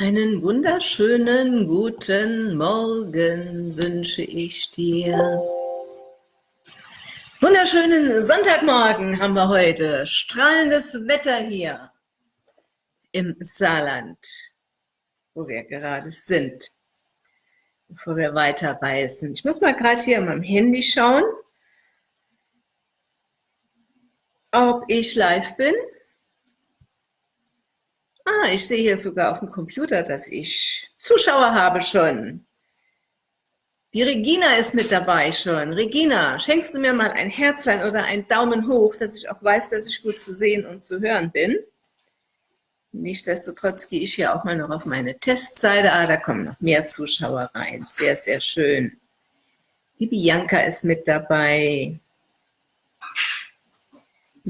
Einen wunderschönen guten Morgen wünsche ich dir. Wunderschönen Sonntagmorgen haben wir heute. Strahlendes Wetter hier im Saarland, wo wir gerade sind, bevor wir weiterreisen. Ich muss mal gerade hier an meinem Handy schauen, ob ich live bin. Ah, ich sehe hier sogar auf dem Computer, dass ich Zuschauer habe schon. Die Regina ist mit dabei schon. Regina, schenkst du mir mal ein Herzlein oder einen Daumen hoch, dass ich auch weiß, dass ich gut zu sehen und zu hören bin? Nichtsdestotrotz gehe ich hier auch mal noch auf meine Testseite. Ah, da kommen noch mehr Zuschauer rein. Sehr, sehr schön. Die Bianca ist mit dabei.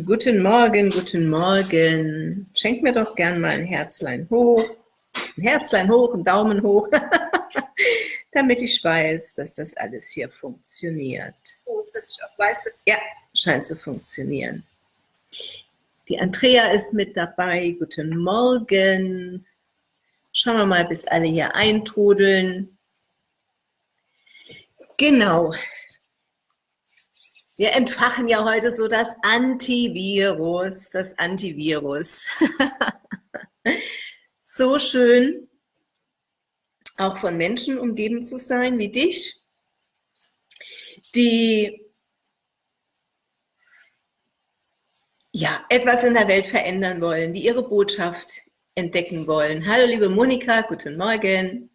Guten Morgen, guten Morgen. Schenk mir doch gern mal ein Herzlein hoch. Ein Herzlein hoch, ein Daumen hoch. Damit ich weiß, dass das alles hier funktioniert. Oh, dass ich auch weiß, ja, scheint zu funktionieren. Die Andrea ist mit dabei. Guten Morgen. Schauen wir mal, bis alle hier eintrudeln. Genau, wir entfachen ja heute so das Antivirus, das Antivirus. so schön, auch von Menschen umgeben zu sein wie dich, die ja, etwas in der Welt verändern wollen, die ihre Botschaft entdecken wollen. Hallo liebe Monika, guten Morgen.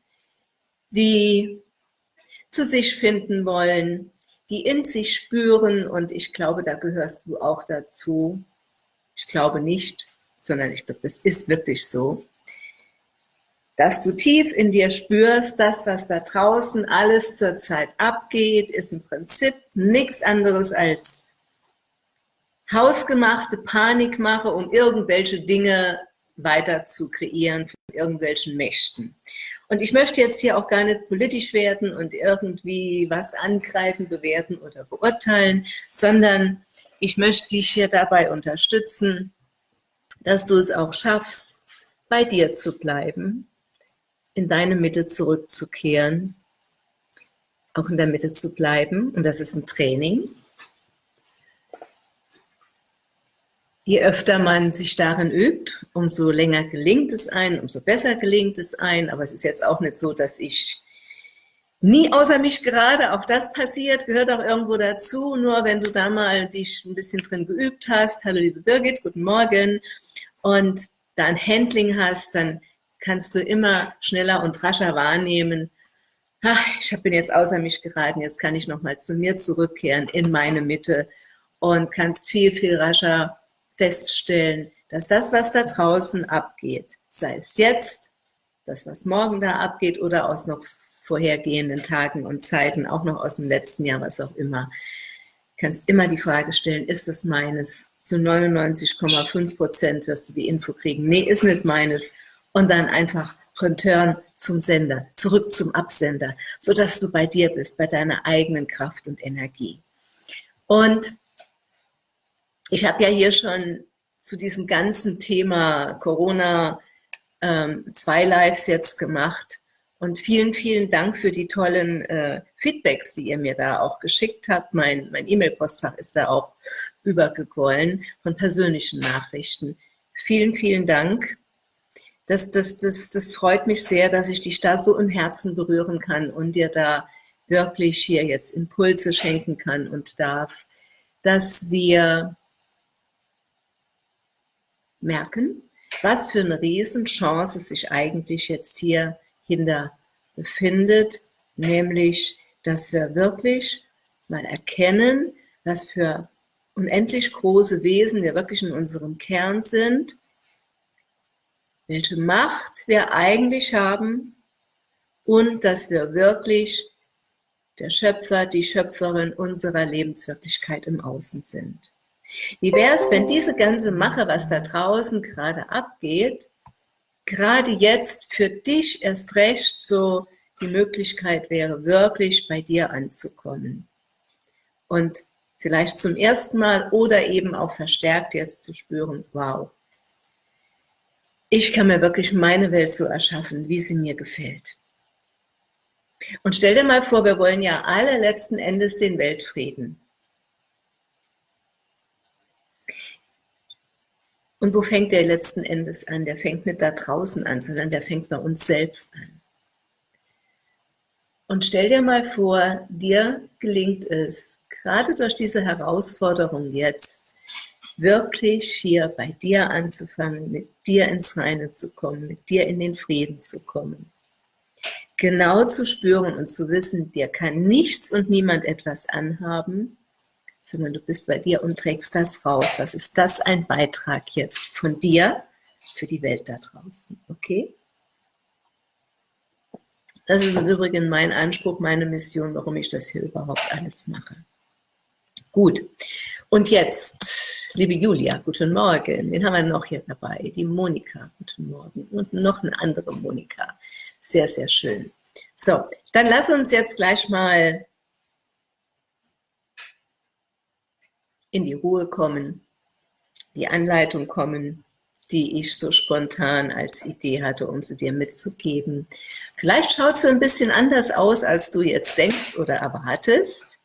Die zu sich finden wollen, die in sich spüren und ich glaube, da gehörst du auch dazu. Ich glaube nicht, sondern ich glaube, das ist wirklich so, dass du tief in dir spürst, das, was da draußen alles zurzeit abgeht, ist im Prinzip nichts anderes als hausgemachte Panikmache, um irgendwelche Dinge weiter zu kreieren von irgendwelchen Mächten. Und ich möchte jetzt hier auch gar nicht politisch werden und irgendwie was angreifen, bewerten oder beurteilen, sondern ich möchte dich hier dabei unterstützen, dass du es auch schaffst, bei dir zu bleiben, in deine Mitte zurückzukehren, auch in der Mitte zu bleiben. Und das ist ein Training. Je öfter man sich darin übt, umso länger gelingt es ein, umso besser gelingt es ein. Aber es ist jetzt auch nicht so, dass ich nie außer mich gerade, auch das passiert, gehört auch irgendwo dazu. Nur wenn du da mal dich ein bisschen drin geübt hast, hallo liebe Birgit, guten Morgen, und da ein Handling hast, dann kannst du immer schneller und rascher wahrnehmen, ach, ich bin jetzt außer mich geraten, jetzt kann ich nochmal zu mir zurückkehren, in meine Mitte und kannst viel, viel rascher feststellen, dass das, was da draußen abgeht, sei es jetzt, das, was morgen da abgeht oder aus noch vorhergehenden Tagen und Zeiten, auch noch aus dem letzten Jahr, was auch immer, kannst immer die Frage stellen, ist das meines? Zu 99,5 Prozent wirst du die Info kriegen, nee, ist nicht meines. Und dann einfach Return zum Sender, zurück zum Absender, sodass du bei dir bist, bei deiner eigenen Kraft und Energie. Und ich habe ja hier schon zu diesem ganzen Thema Corona ähm, zwei Lives jetzt gemacht und vielen, vielen Dank für die tollen äh, Feedbacks, die ihr mir da auch geschickt habt. Mein mein E-Mail-Postfach ist da auch übergequollen von persönlichen Nachrichten. Vielen, vielen Dank. Das, das, das, das freut mich sehr, dass ich dich da so im Herzen berühren kann und dir da wirklich hier jetzt Impulse schenken kann und darf, dass wir merken, was für eine Riesenchance sich eigentlich jetzt hier hinter befindet, nämlich, dass wir wirklich mal erkennen, was für unendlich große Wesen wir wirklich in unserem Kern sind, welche Macht wir eigentlich haben und dass wir wirklich der Schöpfer, die Schöpferin unserer Lebenswirklichkeit im Außen sind. Wie wäre es, wenn diese ganze Mache, was da draußen gerade abgeht, gerade jetzt für dich erst recht so die Möglichkeit wäre, wirklich bei dir anzukommen. Und vielleicht zum ersten Mal oder eben auch verstärkt jetzt zu spüren, wow, ich kann mir wirklich meine Welt so erschaffen, wie sie mir gefällt. Und stell dir mal vor, wir wollen ja alle letzten Endes den Weltfrieden. Und wo fängt der letzten Endes an? Der fängt nicht da draußen an, sondern der fängt bei uns selbst an. Und stell dir mal vor, dir gelingt es, gerade durch diese Herausforderung jetzt, wirklich hier bei dir anzufangen, mit dir ins Reine zu kommen, mit dir in den Frieden zu kommen. Genau zu spüren und zu wissen, dir kann nichts und niemand etwas anhaben, sondern du bist bei dir und trägst das raus. Was ist das ein Beitrag jetzt von dir für die Welt da draußen, okay? Das ist im Übrigen mein Anspruch, meine Mission, warum ich das hier überhaupt alles mache. Gut, und jetzt, liebe Julia, guten Morgen. Wen haben wir noch hier dabei? Die Monika, guten Morgen. Und noch eine andere Monika. Sehr, sehr schön. So, dann lass uns jetzt gleich mal in die Ruhe kommen, die Anleitung kommen, die ich so spontan als Idee hatte, um sie dir mitzugeben. Vielleicht schaut sie ein bisschen anders aus, als du jetzt denkst oder erwartest.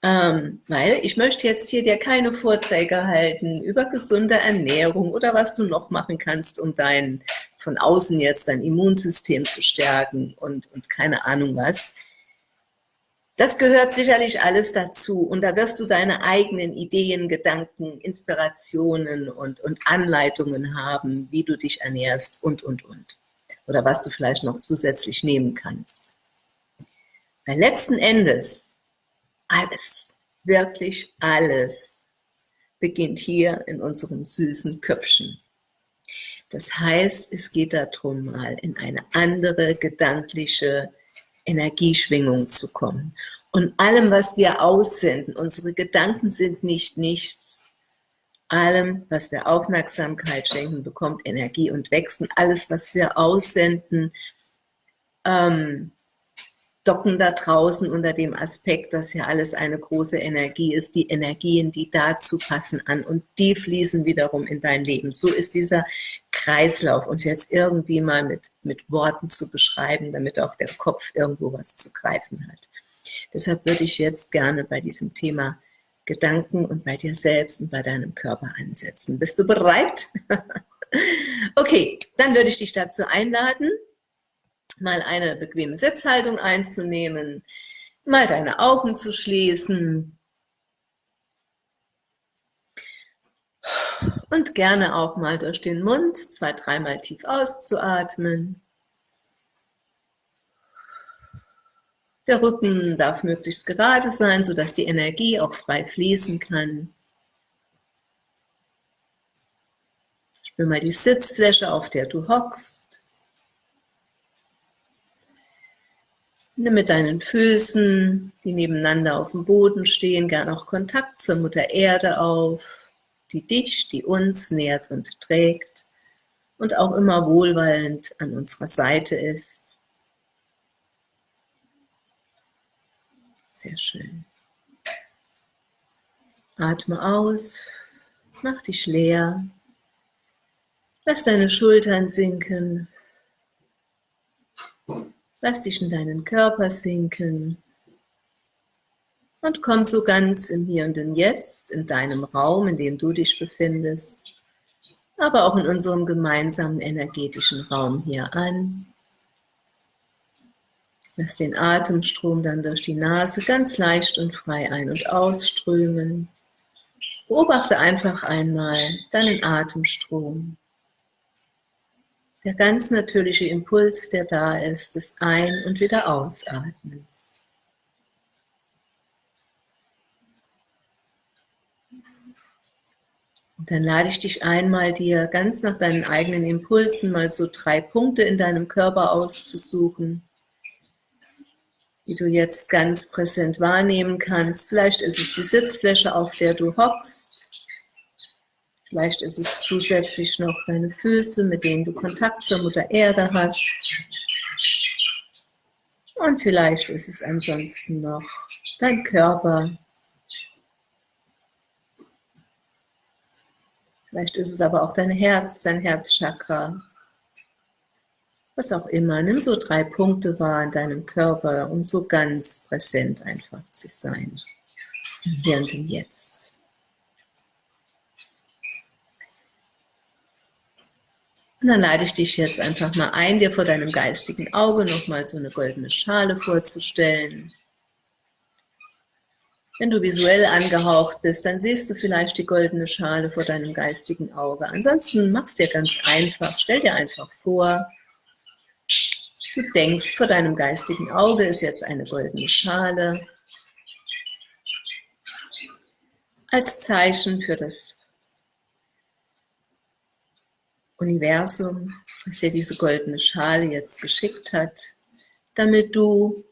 Ähm, weil ich möchte jetzt hier dir keine Vorträge halten über gesunde Ernährung oder was du noch machen kannst, um dein, von außen jetzt dein Immunsystem zu stärken und, und keine Ahnung was. Das gehört sicherlich alles dazu und da wirst du deine eigenen Ideen, Gedanken, Inspirationen und, und Anleitungen haben, wie du dich ernährst und, und, und. Oder was du vielleicht noch zusätzlich nehmen kannst. Weil letzten Endes alles, wirklich alles beginnt hier in unserem süßen Köpfchen. Das heißt, es geht darum, mal in eine andere gedankliche Energieschwingung zu kommen. Und allem, was wir aussenden, unsere Gedanken sind nicht nichts. Allem, was wir Aufmerksamkeit schenken, bekommt Energie und wächst. Und alles, was wir aussenden, ähm, docken da draußen unter dem Aspekt, dass ja alles eine große Energie ist, die Energien, die dazu passen an und die fließen wiederum in dein Leben. So ist dieser Kreislauf, uns jetzt irgendwie mal mit, mit Worten zu beschreiben, damit auch der Kopf irgendwo was zu greifen hat. Deshalb würde ich jetzt gerne bei diesem Thema Gedanken und bei dir selbst und bei deinem Körper ansetzen. Bist du bereit? okay, dann würde ich dich dazu einladen, mal eine bequeme Sitzhaltung einzunehmen, mal deine Augen zu schließen und gerne auch mal durch den Mund zwei, dreimal tief auszuatmen. Der Rücken darf möglichst gerade sein, sodass die Energie auch frei fließen kann. Spür mal die Sitzfläche, auf der du hockst. Nimm mit deinen Füßen, die nebeneinander auf dem Boden stehen, gern auch Kontakt zur Mutter Erde auf, die dich, die uns nährt und trägt und auch immer wohlwollend an unserer Seite ist. Sehr schön. Atme aus, mach dich leer, lass deine Schultern sinken, Lass dich in deinen Körper sinken und komm so ganz im Hier und im Jetzt, in deinem Raum, in dem du dich befindest, aber auch in unserem gemeinsamen energetischen Raum hier an. Lass den Atemstrom dann durch die Nase ganz leicht und frei ein- und ausströmen. Beobachte einfach einmal deinen Atemstrom der ganz natürliche Impuls, der da ist, des Ein- und wieder Ausatmens. Und dann lade ich dich einmal, dir ganz nach deinen eigenen Impulsen mal so drei Punkte in deinem Körper auszusuchen, die du jetzt ganz präsent wahrnehmen kannst. Vielleicht ist es die Sitzfläche, auf der du hockst. Vielleicht ist es zusätzlich noch deine Füße, mit denen du Kontakt zur Mutter Erde hast. Und vielleicht ist es ansonsten noch dein Körper. Vielleicht ist es aber auch dein Herz, dein Herzchakra. Was auch immer. Nimm so drei Punkte wahr in deinem Körper, um so ganz präsent einfach zu sein. Hier und Jetzt. Und dann lade ich dich jetzt einfach mal ein, dir vor deinem geistigen Auge nochmal so eine goldene Schale vorzustellen. Wenn du visuell angehaucht bist, dann siehst du vielleicht die goldene Schale vor deinem geistigen Auge. Ansonsten mach es dir ganz einfach. Stell dir einfach vor, du denkst, vor deinem geistigen Auge ist jetzt eine goldene Schale. Als Zeichen für das Universum, das dir diese goldene Schale jetzt geschickt hat, damit du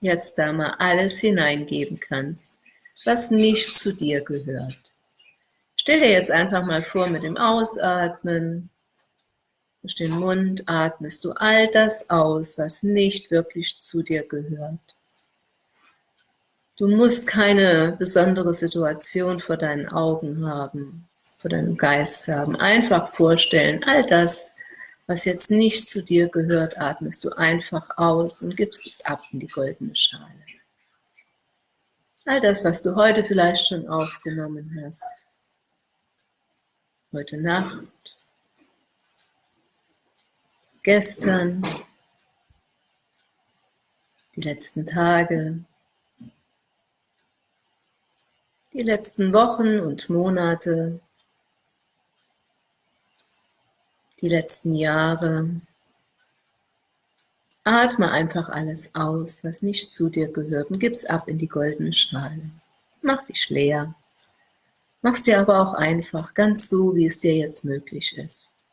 jetzt da mal alles hineingeben kannst, was nicht zu dir gehört. Stell dir jetzt einfach mal vor, mit dem Ausatmen, durch den Mund atmest du all das aus, was nicht wirklich zu dir gehört. Du musst keine besondere Situation vor deinen Augen haben, vor deinem Geist haben. Einfach vorstellen, all das, was jetzt nicht zu dir gehört, atmest du einfach aus und gibst es ab in die goldene Schale. All das, was du heute vielleicht schon aufgenommen hast, heute Nacht, gestern, die letzten Tage, die letzten Wochen und Monate, die letzten Jahre. Atme einfach alles aus, was nicht zu dir gehört und gib's ab in die goldene Schale. Mach dich leer. Mach's dir aber auch einfach, ganz so, wie es dir jetzt möglich ist.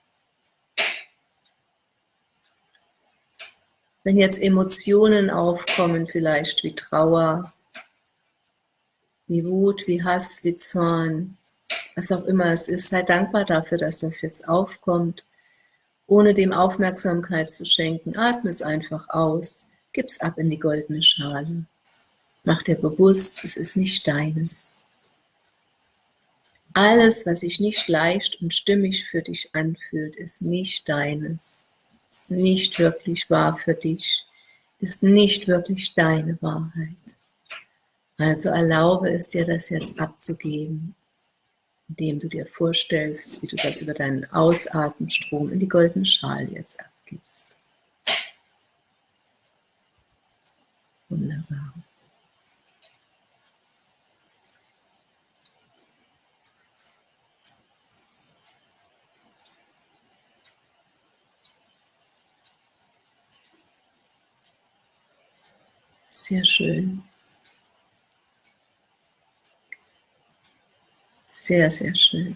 Wenn jetzt Emotionen aufkommen, vielleicht wie Trauer, wie Wut, wie Hass, wie Zorn, was auch immer es ist, sei dankbar dafür, dass das jetzt aufkommt ohne dem Aufmerksamkeit zu schenken. Atme es einfach aus, gib's ab in die goldene Schale. Mach dir bewusst, es ist nicht deines. Alles, was sich nicht leicht und stimmig für dich anfühlt, ist nicht deines, ist nicht wirklich wahr für dich, ist nicht wirklich deine Wahrheit. Also erlaube es dir, das jetzt abzugeben indem du dir vorstellst, wie du das über deinen Ausatmenstrom in die goldene Schale jetzt abgibst. Wunderbar. Sehr schön. Sehr, sehr schön.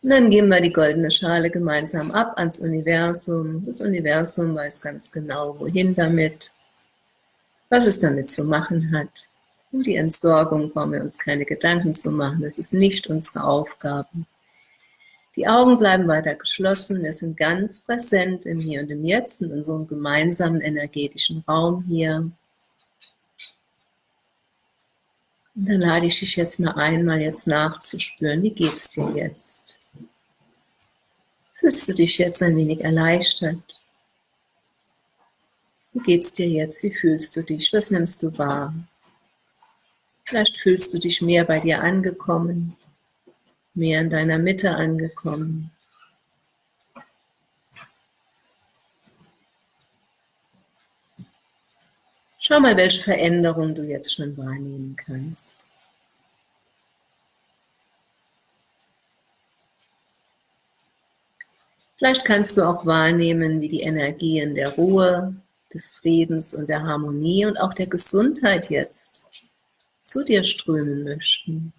Und dann geben wir die goldene Schale gemeinsam ab ans Universum. Das Universum weiß ganz genau, wohin damit, was es damit zu machen hat. Um die Entsorgung brauchen wir uns keine Gedanken zu machen. Das ist nicht unsere Aufgabe. Die Augen bleiben weiter geschlossen. Wir sind ganz präsent im Hier und im Jetzt, in unserem gemeinsamen energetischen Raum hier. Und dann lade ich dich jetzt mal ein, mal jetzt nachzuspüren, wie geht es dir jetzt? Fühlst du dich jetzt ein wenig erleichtert? Wie geht es dir jetzt? Wie fühlst du dich? Was nimmst du wahr? Vielleicht fühlst du dich mehr bei dir angekommen, mehr in deiner Mitte angekommen. Schau mal, welche Veränderung du jetzt schon wahrnehmen kannst. Vielleicht kannst du auch wahrnehmen, wie die Energien der Ruhe, des Friedens und der Harmonie und auch der Gesundheit jetzt zu dir strömen möchten.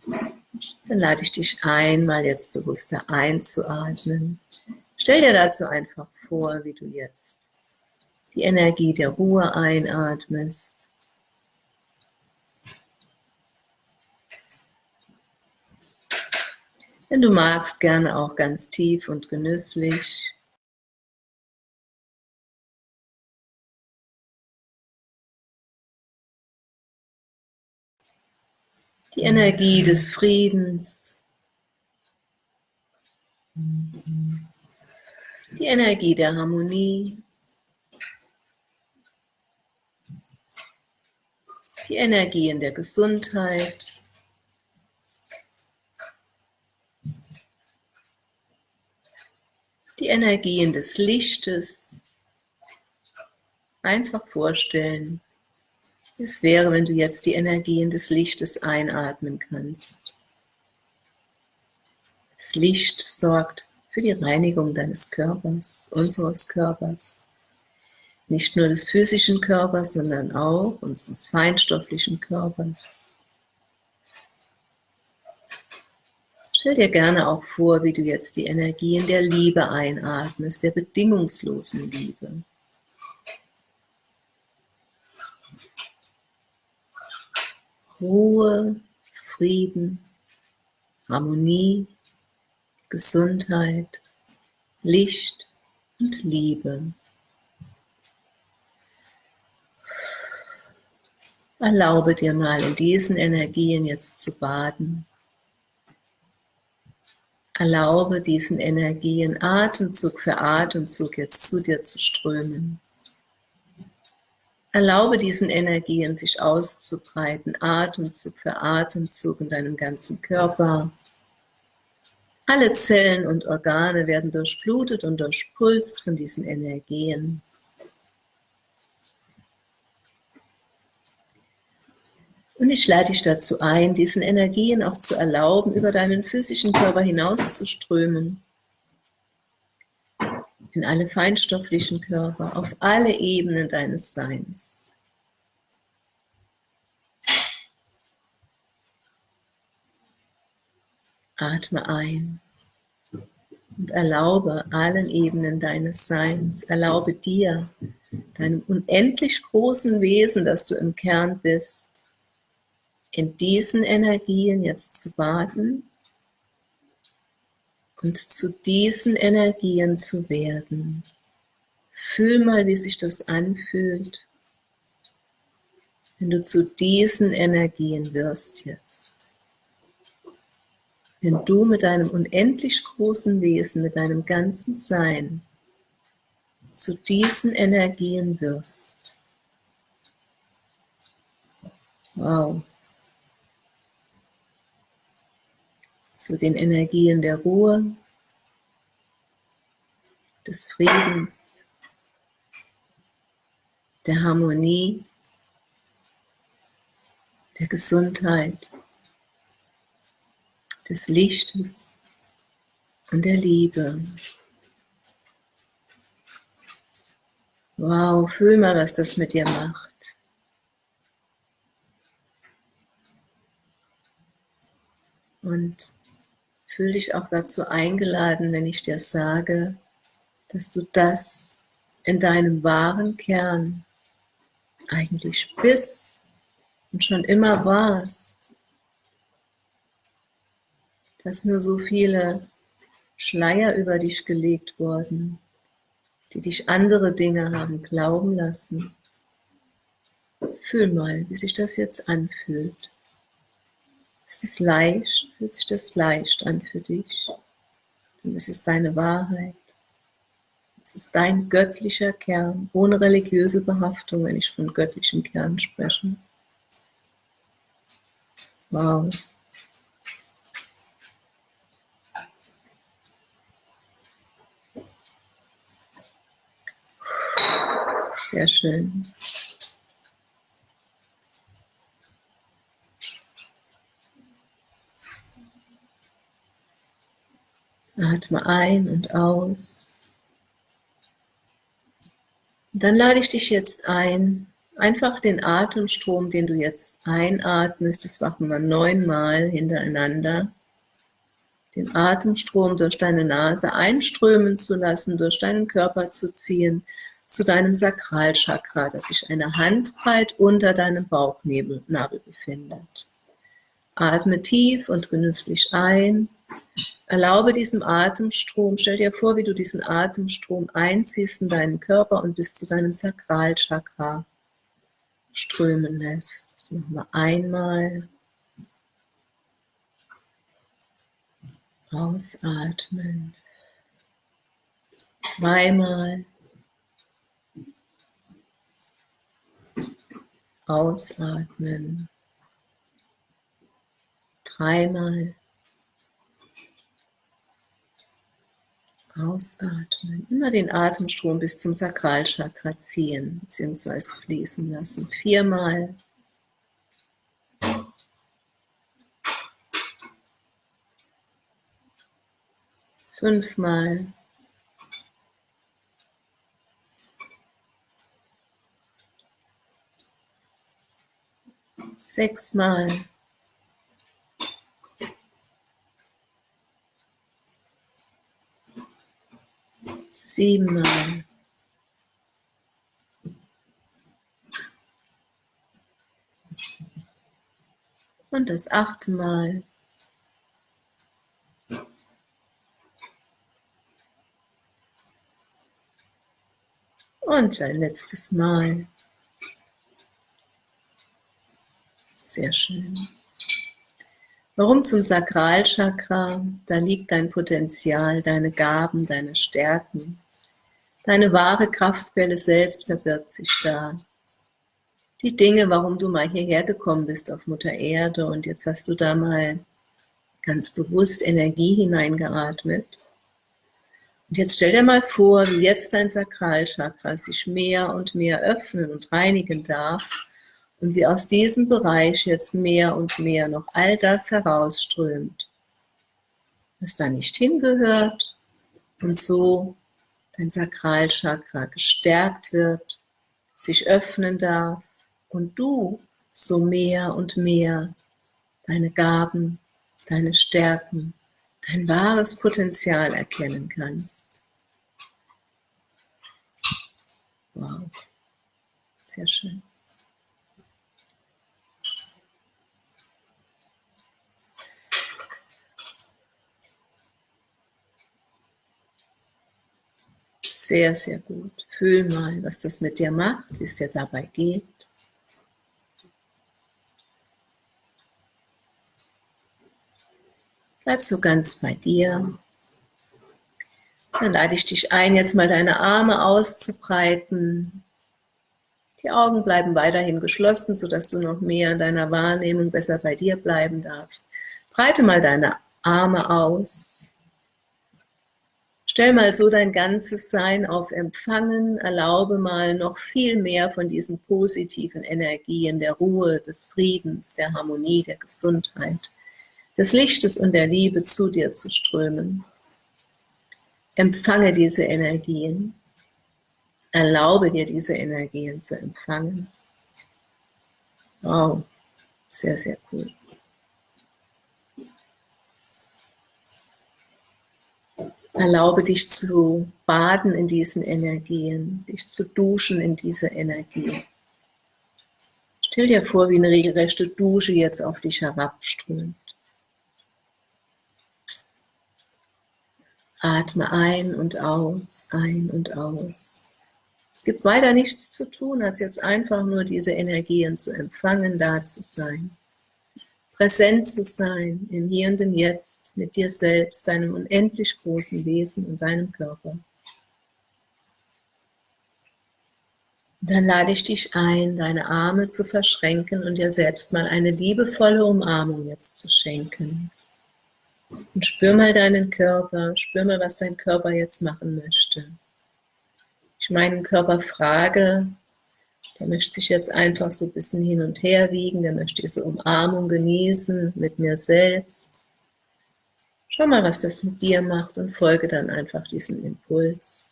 Dann lade ich dich ein, mal jetzt bewusster einzuatmen. Stell dir dazu einfach vor, wie du jetzt die Energie der Ruhe einatmest. Wenn du magst, gerne auch ganz tief und genüsslich. die Energie des Friedens, die Energie der Harmonie, die Energien der Gesundheit, die Energien des Lichtes. Einfach vorstellen, es wäre, wenn du jetzt die Energien des Lichtes einatmen kannst. Das Licht sorgt für die Reinigung deines Körpers, unseres Körpers. Nicht nur des physischen Körpers, sondern auch unseres feinstofflichen Körpers. Stell dir gerne auch vor, wie du jetzt die Energien der Liebe einatmest, der bedingungslosen Liebe. Ruhe, Frieden, Harmonie, Gesundheit, Licht und Liebe. Erlaube dir mal in diesen Energien jetzt zu baden. Erlaube diesen Energien Atemzug für Atemzug jetzt zu dir zu strömen. Erlaube diesen Energien sich auszubreiten, Atemzug für Atemzug in deinem ganzen Körper. Alle Zellen und Organe werden durchflutet und durchpulst von diesen Energien. Und ich lade dich dazu ein, diesen Energien auch zu erlauben, über deinen physischen Körper hinauszuströmen. In alle feinstofflichen Körper, auf alle Ebenen deines Seins. Atme ein und erlaube allen Ebenen deines Seins, erlaube dir, deinem unendlich großen Wesen, das du im Kern bist, in diesen Energien jetzt zu baden und zu diesen Energien zu werden. Fühl mal, wie sich das anfühlt, wenn du zu diesen Energien wirst jetzt. Wenn du mit deinem unendlich großen Wesen, mit deinem ganzen Sein zu diesen Energien wirst. Wow. Zu den Energien der Ruhe, des Friedens, der Harmonie, der Gesundheit, des Lichtes und der Liebe. Wow, fühl mal, was das mit dir macht. Und fühle dich auch dazu eingeladen, wenn ich dir sage, dass du das in deinem wahren Kern eigentlich bist und schon immer warst. Dass nur so viele Schleier über dich gelegt wurden, die dich andere Dinge haben glauben lassen. Fühl mal, wie sich das jetzt anfühlt. Es ist leicht, fühlt sich das leicht an für dich. Und es ist deine Wahrheit. Es ist dein göttlicher Kern, ohne religiöse Behaftung, wenn ich von göttlichem Kern spreche. Wow. Sehr schön. Atme ein und aus. Dann lade ich dich jetzt ein, einfach den Atemstrom, den du jetzt einatmest, das machen wir neunmal hintereinander, den Atemstrom durch deine Nase einströmen zu lassen, durch deinen Körper zu ziehen, zu deinem Sakralchakra, das sich eine Handbreit unter deinem Bauchnabel befindet. Atme tief und genüsslich ein Erlaube diesem Atemstrom, stell dir vor, wie du diesen Atemstrom einziehst in deinen Körper und bis zu deinem Sakralchakra strömen lässt. Das machen wir einmal Ausatmen. Zweimal. Ausatmen. Dreimal. Ausatmen. Immer den Atemstrom bis zum Sakralchakra ziehen bzw. fließen lassen. Viermal. Fünfmal. Sechsmal. Siebenmal. Und das achte Mal. Und ein letztes Mal. Sehr schön. Warum zum Sakralchakra? Da liegt dein Potenzial, deine Gaben, deine Stärken. Deine wahre Kraftquelle selbst verbirgt sich da. Die Dinge, warum du mal hierher gekommen bist auf Mutter Erde und jetzt hast du da mal ganz bewusst Energie hineingeatmet und jetzt stell dir mal vor, wie jetzt dein Sakralchakra sich mehr und mehr öffnen und reinigen darf und wie aus diesem Bereich jetzt mehr und mehr noch all das herausströmt, was da nicht hingehört und so dein Sakralchakra gestärkt wird, sich öffnen darf und du so mehr und mehr deine Gaben, deine Stärken, dein wahres Potenzial erkennen kannst. Wow, sehr schön. Sehr, sehr gut. Fühl mal, was das mit dir macht, wie es dir dabei geht. Bleib so ganz bei dir. Dann lade ich dich ein, jetzt mal deine Arme auszubreiten. Die Augen bleiben weiterhin geschlossen, sodass du noch mehr in deiner Wahrnehmung besser bei dir bleiben darfst. Breite mal deine Arme aus. Stell mal so dein ganzes Sein auf Empfangen, erlaube mal noch viel mehr von diesen positiven Energien der Ruhe, des Friedens, der Harmonie, der Gesundheit des Lichtes und der Liebe zu dir zu strömen. Empfange diese Energien. Erlaube dir, diese Energien zu empfangen. Wow, sehr, sehr cool. Erlaube dich zu baden in diesen Energien, dich zu duschen in diese Energien. Stell dir vor, wie eine regelrechte Dusche jetzt auf dich herabströmt. Atme ein und aus, ein und aus. Es gibt weiter nichts zu tun, als jetzt einfach nur diese Energien zu empfangen, da zu sein. Präsent zu sein, im Hier und im Jetzt, mit dir selbst, deinem unendlich großen Wesen und deinem Körper. Dann lade ich dich ein, deine Arme zu verschränken und dir selbst mal eine liebevolle Umarmung jetzt zu schenken. Und spür mal deinen Körper, spür mal, was dein Körper jetzt machen möchte. Ich meinen Körper frage, der möchte sich jetzt einfach so ein bisschen hin und her wiegen, der möchte diese Umarmung genießen mit mir selbst. Schau mal, was das mit dir macht und folge dann einfach diesem Impuls.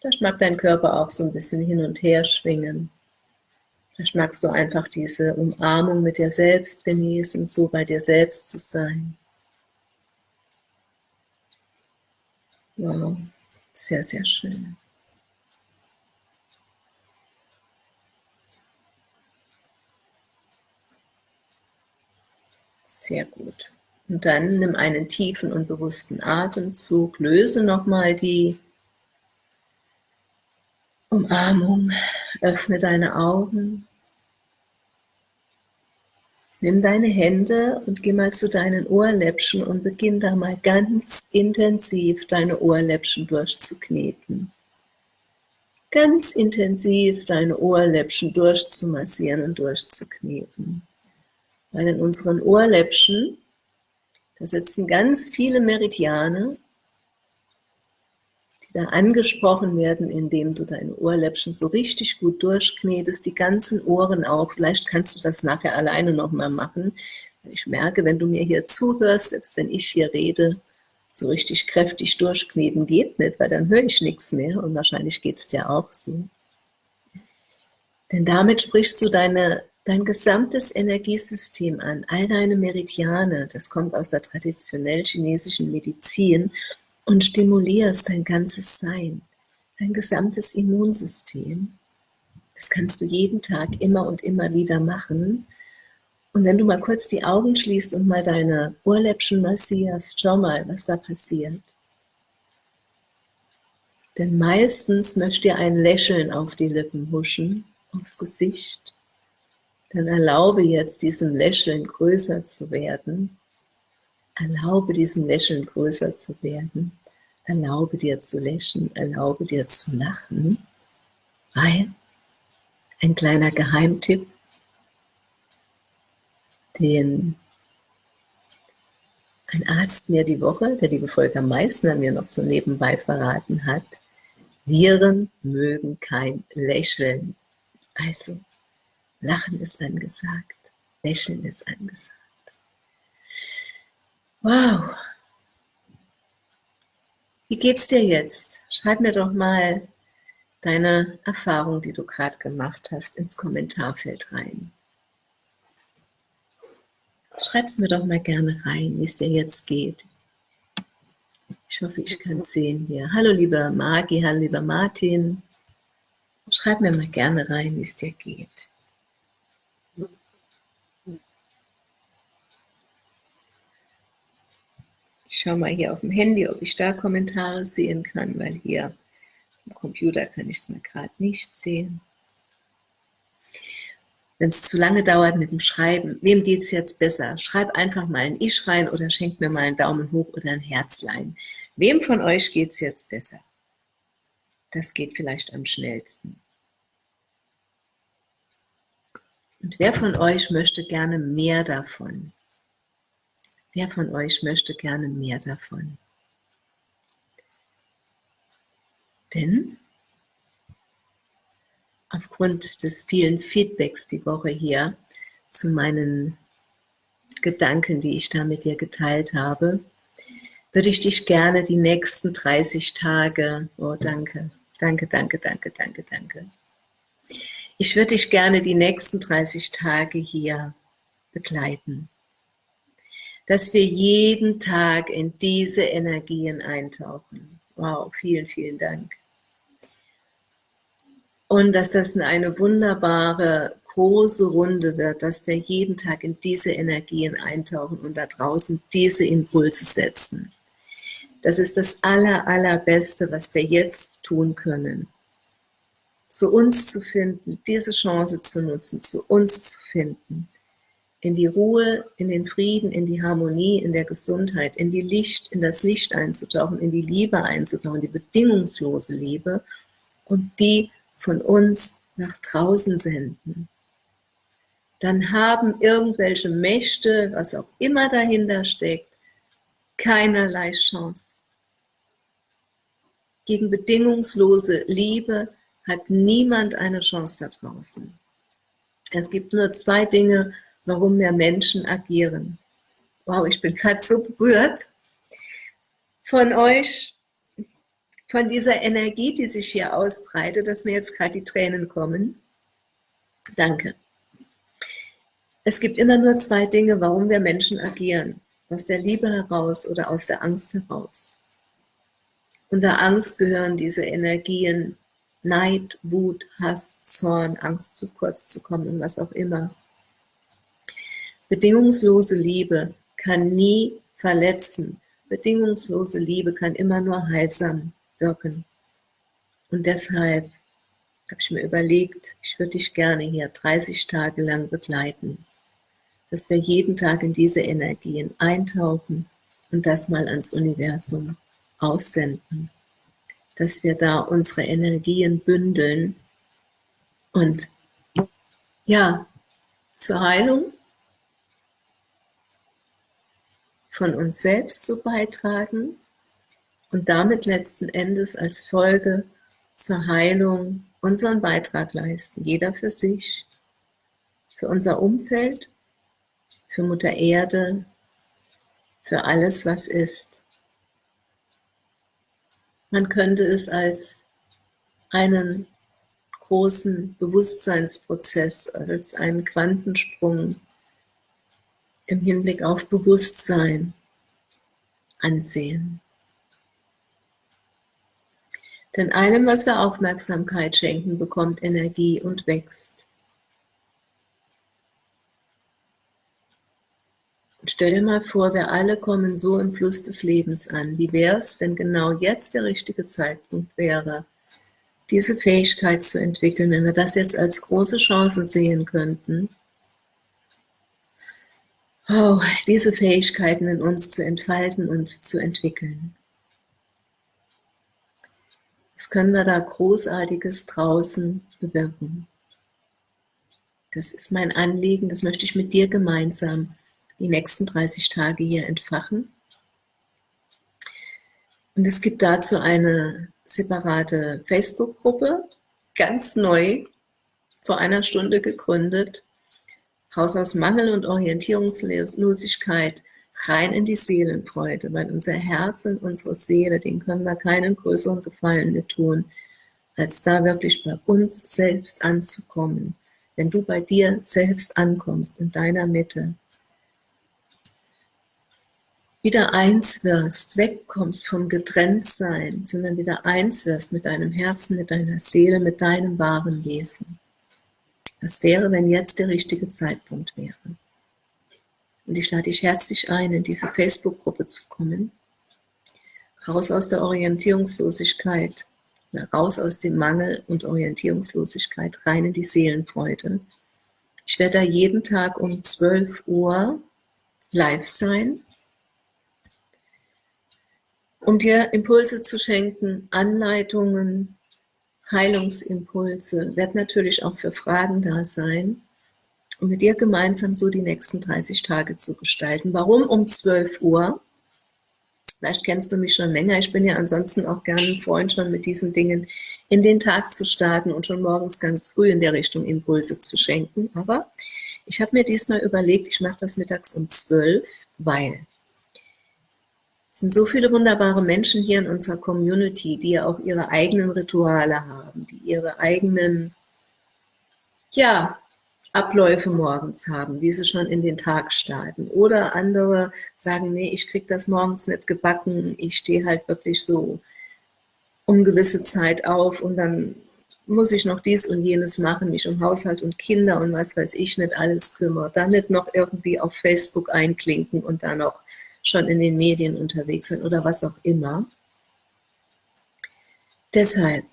Vielleicht mag dein Körper auch so ein bisschen hin und her schwingen. Vielleicht magst du einfach diese Umarmung mit dir selbst genießen, so bei dir selbst zu sein. Wow, sehr, sehr schön. Sehr gut. Und dann nimm einen tiefen und bewussten Atemzug, löse nochmal die Umarmung, öffne deine Augen. Nimm deine Hände und geh mal zu deinen Ohrläppchen und beginn da mal ganz intensiv deine Ohrläppchen durchzukneten. Ganz intensiv deine Ohrläppchen durchzumassieren und durchzukneten. Weil in unseren Ohrläppchen, da sitzen ganz viele Meridiane da angesprochen werden, indem du deine Ohrläppchen so richtig gut durchknetest, die ganzen Ohren auch. Vielleicht kannst du das nachher alleine nochmal machen. Ich merke, wenn du mir hier zuhörst, selbst wenn ich hier rede, so richtig kräftig durchkneten geht nicht, weil dann höre ich nichts mehr und wahrscheinlich geht es dir auch so. Denn damit sprichst du deine, dein gesamtes Energiesystem an, all deine Meridiane, das kommt aus der traditionell chinesischen Medizin und stimulierst dein ganzes Sein, dein gesamtes Immunsystem. Das kannst du jeden Tag immer und immer wieder machen. Und wenn du mal kurz die Augen schließt und mal deine Ohrläppchen massierst, schau mal, was da passiert. Denn meistens möchte dir ein Lächeln auf die Lippen huschen, aufs Gesicht. Dann erlaube jetzt diesem Lächeln größer zu werden Erlaube diesem Lächeln größer zu werden. Erlaube dir zu lächeln, erlaube dir zu lachen, weil ein kleiner Geheimtipp, den ein Arzt mir die Woche, der liebe Volker Meissner mir noch so nebenbei verraten hat, Viren mögen kein Lächeln. Also, Lachen ist angesagt, Lächeln ist angesagt. Wow. Wie geht's dir jetzt? Schreib mir doch mal deine Erfahrung, die du gerade gemacht hast, ins Kommentarfeld rein. Schreib es mir doch mal gerne rein, wie es dir jetzt geht. Ich hoffe, ich kann es sehen hier. Hallo lieber Magi, hallo lieber Martin. Schreib mir mal gerne rein, wie es dir geht. Ich schaue mal hier auf dem Handy, ob ich da Kommentare sehen kann, weil hier am Computer kann ich es mir gerade nicht sehen. Wenn es zu lange dauert mit dem Schreiben, wem geht es jetzt besser? Schreib einfach mal ein Ich rein oder schenk mir mal einen Daumen hoch oder ein Herzlein. Wem von euch geht es jetzt besser? Das geht vielleicht am schnellsten. Und wer von euch möchte gerne mehr davon? Wer von euch möchte gerne mehr davon? Denn aufgrund des vielen Feedbacks die Woche hier zu meinen Gedanken, die ich da mit dir geteilt habe, würde ich dich gerne die nächsten 30 Tage, oh danke, danke, danke, danke, danke, danke. Ich würde dich gerne die nächsten 30 Tage hier begleiten dass wir jeden Tag in diese Energien eintauchen. Wow, vielen, vielen Dank. Und dass das eine wunderbare, große Runde wird, dass wir jeden Tag in diese Energien eintauchen und da draußen diese Impulse setzen. Das ist das aller, allerbeste, was wir jetzt tun können. Zu uns zu finden, diese Chance zu nutzen, zu uns zu finden in die Ruhe, in den Frieden, in die Harmonie, in der Gesundheit, in die Licht, in das Licht einzutauchen, in die Liebe einzutauchen, die bedingungslose Liebe und die von uns nach draußen senden. Dann haben irgendwelche Mächte, was auch immer dahinter steckt, keinerlei Chance. Gegen bedingungslose Liebe hat niemand eine Chance da draußen. Es gibt nur zwei Dinge, warum mehr Menschen agieren. Wow, ich bin gerade so berührt von euch, von dieser Energie, die sich hier ausbreitet, dass mir jetzt gerade die Tränen kommen. Danke. Es gibt immer nur zwei Dinge, warum wir Menschen agieren. Aus der Liebe heraus oder aus der Angst heraus. Unter Angst gehören diese Energien Neid, Wut, Hass, Zorn, Angst zu kurz zu kommen und was auch immer. Bedingungslose Liebe kann nie verletzen. Bedingungslose Liebe kann immer nur heilsam wirken. Und deshalb habe ich mir überlegt, ich würde dich gerne hier 30 Tage lang begleiten. dass wir jeden Tag in diese Energien eintauchen und das mal ans Universum aussenden. Dass wir da unsere Energien bündeln und ja, zur Heilung von uns selbst zu beitragen und damit letzten Endes als Folge zur Heilung unseren Beitrag leisten, jeder für sich, für unser Umfeld, für Mutter Erde, für alles, was ist. Man könnte es als einen großen Bewusstseinsprozess, als einen Quantensprung im Hinblick auf Bewusstsein ansehen. Denn allem, was wir Aufmerksamkeit schenken, bekommt Energie und wächst. Und stell dir mal vor, wir alle kommen so im Fluss des Lebens an. Wie wäre es, wenn genau jetzt der richtige Zeitpunkt wäre, diese Fähigkeit zu entwickeln, wenn wir das jetzt als große Chance sehen könnten, oh, diese Fähigkeiten in uns zu entfalten und zu entwickeln. Was können wir da Großartiges draußen bewirken? Das ist mein Anliegen, das möchte ich mit dir gemeinsam die nächsten 30 Tage hier entfachen. Und es gibt dazu eine separate Facebook-Gruppe, ganz neu, vor einer Stunde gegründet, raus aus Mangel und Orientierungslosigkeit, rein in die Seelenfreude, weil unser Herz und unsere Seele, denen können wir keinen größeren Gefallen mehr tun, als da wirklich bei uns selbst anzukommen. Wenn du bei dir selbst ankommst, in deiner Mitte, wieder eins wirst, wegkommst vom Getrenntsein, sondern wieder eins wirst mit deinem Herzen, mit deiner Seele, mit deinem wahren Wesen. Was wäre, wenn jetzt der richtige Zeitpunkt wäre? Und ich lade dich herzlich ein, in diese Facebook-Gruppe zu kommen. Raus aus der Orientierungslosigkeit, raus aus dem Mangel und Orientierungslosigkeit, rein in die Seelenfreude. Ich werde da jeden Tag um 12 Uhr live sein, um dir Impulse zu schenken, Anleitungen, Heilungsimpulse, wird natürlich auch für Fragen da sein, um mit dir gemeinsam so die nächsten 30 Tage zu gestalten. Warum um 12 Uhr? Vielleicht kennst du mich schon länger. Ich bin ja ansonsten auch gerne ein Freund, schon mit diesen Dingen in den Tag zu starten und schon morgens ganz früh in der Richtung Impulse zu schenken. Aber ich habe mir diesmal überlegt, ich mache das mittags um 12, weil es sind so viele wunderbare Menschen hier in unserer Community, die ja auch ihre eigenen Rituale haben, die ihre eigenen, ja, Abläufe morgens haben, wie sie schon in den Tag starten. Oder andere sagen, nee, ich kriege das morgens nicht gebacken, ich stehe halt wirklich so um gewisse Zeit auf und dann muss ich noch dies und jenes machen, mich um Haushalt und Kinder und was weiß ich nicht alles kümmern. Dann nicht noch irgendwie auf Facebook einklinken und dann noch schon in den Medien unterwegs sind oder was auch immer. Deshalb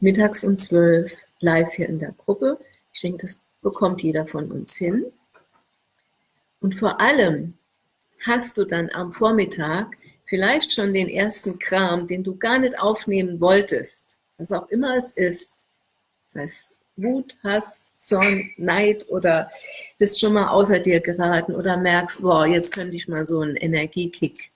mittags um 12 live hier in der Gruppe. Ich denke, das bekommt jeder von uns hin. Und vor allem hast du dann am Vormittag vielleicht schon den ersten Kram, den du gar nicht aufnehmen wolltest, was auch immer es ist, das heißt Wut, Hass, Zorn, Neid oder bist schon mal außer dir geraten oder merkst, boah, jetzt könnte ich mal so einen Energiekick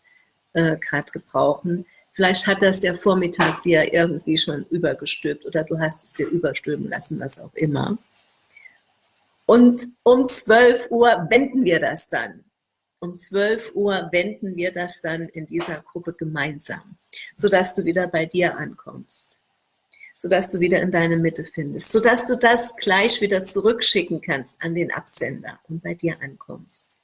äh, gerade gebrauchen. Vielleicht hat das der Vormittag dir irgendwie schon übergestülpt oder du hast es dir überstülpen lassen, was auch immer. Und um 12 Uhr wenden wir das dann. Um 12 Uhr wenden wir das dann in dieser Gruppe gemeinsam, sodass du wieder bei dir ankommst sodass du wieder in deine Mitte findest, sodass du das gleich wieder zurückschicken kannst an den Absender und bei dir ankommst.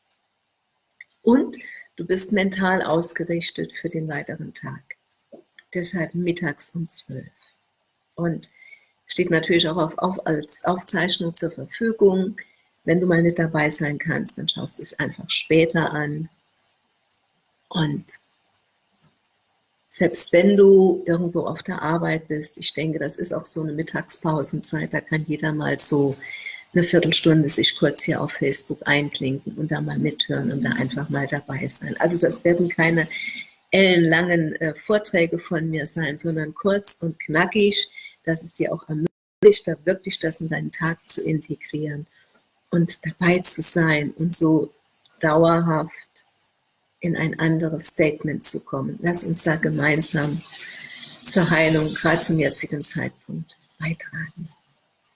Und du bist mental ausgerichtet für den weiteren Tag. Deshalb mittags um 12. Und steht natürlich auch auf, auf, als Aufzeichnung zur Verfügung. Wenn du mal nicht dabei sein kannst, dann schaust du es einfach später an. Und selbst wenn du irgendwo auf der Arbeit bist, ich denke, das ist auch so eine Mittagspausenzeit, da kann jeder mal so eine Viertelstunde sich kurz hier auf Facebook einklinken und da mal mithören und da einfach mal dabei sein. Also das werden keine ellenlangen äh, Vorträge von mir sein, sondern kurz und knackig, dass es dir auch ermöglicht, da wirklich das in deinen Tag zu integrieren und dabei zu sein und so dauerhaft in ein anderes Statement zu kommen. Lass uns da gemeinsam zur Heilung, gerade zum jetzigen Zeitpunkt, beitragen.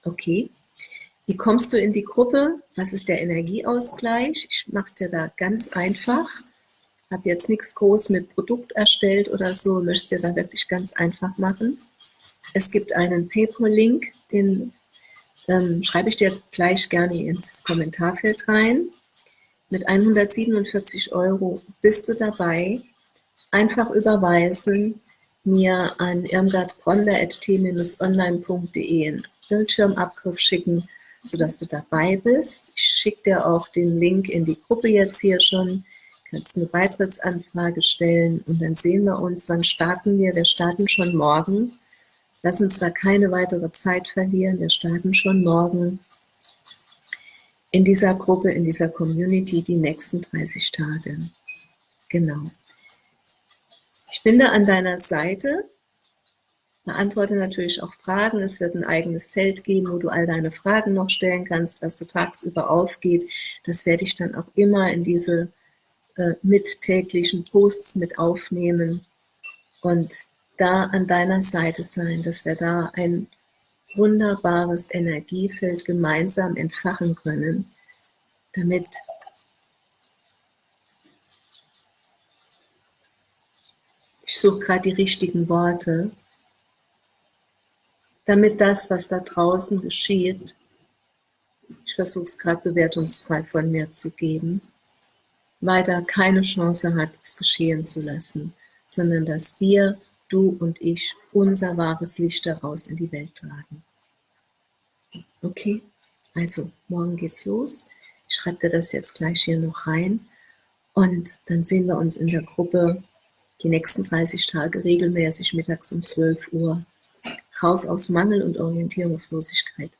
Okay? Wie kommst du in die Gruppe? Was ist der Energieausgleich? Ich mache es dir da ganz einfach. Habe jetzt nichts groß mit Produkt erstellt oder so, möchte es dir da wirklich ganz einfach machen. Es gibt einen PayPal-Link, den ähm, schreibe ich dir gleich gerne ins Kommentarfeld rein. Mit 147 Euro bist du dabei. Einfach überweisen, mir an irmgardbronder.t-online.de einen Bildschirmabgriff schicken, sodass du dabei bist. Ich schicke dir auch den Link in die Gruppe jetzt hier schon. Du kannst eine Beitrittsanfrage stellen und dann sehen wir uns. Wann starten wir? Wir starten schon morgen. Lass uns da keine weitere Zeit verlieren. Wir starten schon morgen in dieser Gruppe, in dieser Community die nächsten 30 Tage. Genau. Ich bin da an deiner Seite, beantworte natürlich auch Fragen. Es wird ein eigenes Feld geben, wo du all deine Fragen noch stellen kannst, was so tagsüber aufgeht. Das werde ich dann auch immer in diese äh, mittäglichen Posts mit aufnehmen und da an deiner Seite sein, dass wir da ein wunderbares Energiefeld gemeinsam entfachen können, damit ich suche gerade die richtigen Worte, damit das, was da draußen geschieht, ich versuche es gerade bewertungsfrei von mir zu geben, weiter keine Chance hat, es geschehen zu lassen, sondern dass wir du und ich unser wahres Licht daraus in die Welt tragen. Okay, also morgen geht's los. Ich schreibe dir das jetzt gleich hier noch rein und dann sehen wir uns in der Gruppe die nächsten 30 Tage regelmäßig mittags um 12 Uhr. Raus aus Mangel und Orientierungslosigkeit,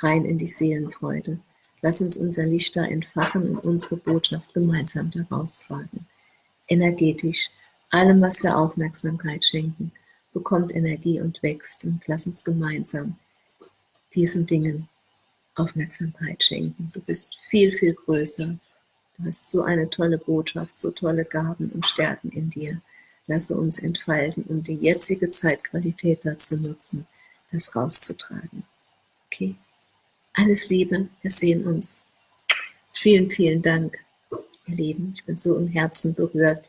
rein in die Seelenfreude. Lass uns unser Licht da entfachen und unsere Botschaft gemeinsam daraus tragen. Energetisch, allem, was wir Aufmerksamkeit schenken, bekommt Energie und wächst. Und lass uns gemeinsam diesen Dingen Aufmerksamkeit schenken. Du bist viel, viel größer. Du hast so eine tolle Botschaft, so tolle Gaben und Stärken in dir. Lasse uns entfalten und die jetzige Zeitqualität dazu nutzen, das rauszutragen. Okay? Alles Liebe, wir sehen uns. Vielen, vielen Dank, ihr Lieben. Ich bin so im Herzen berührt.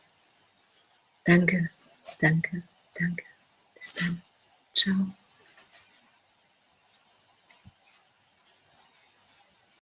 Danke, danke, danke. Bis dann. Ciao.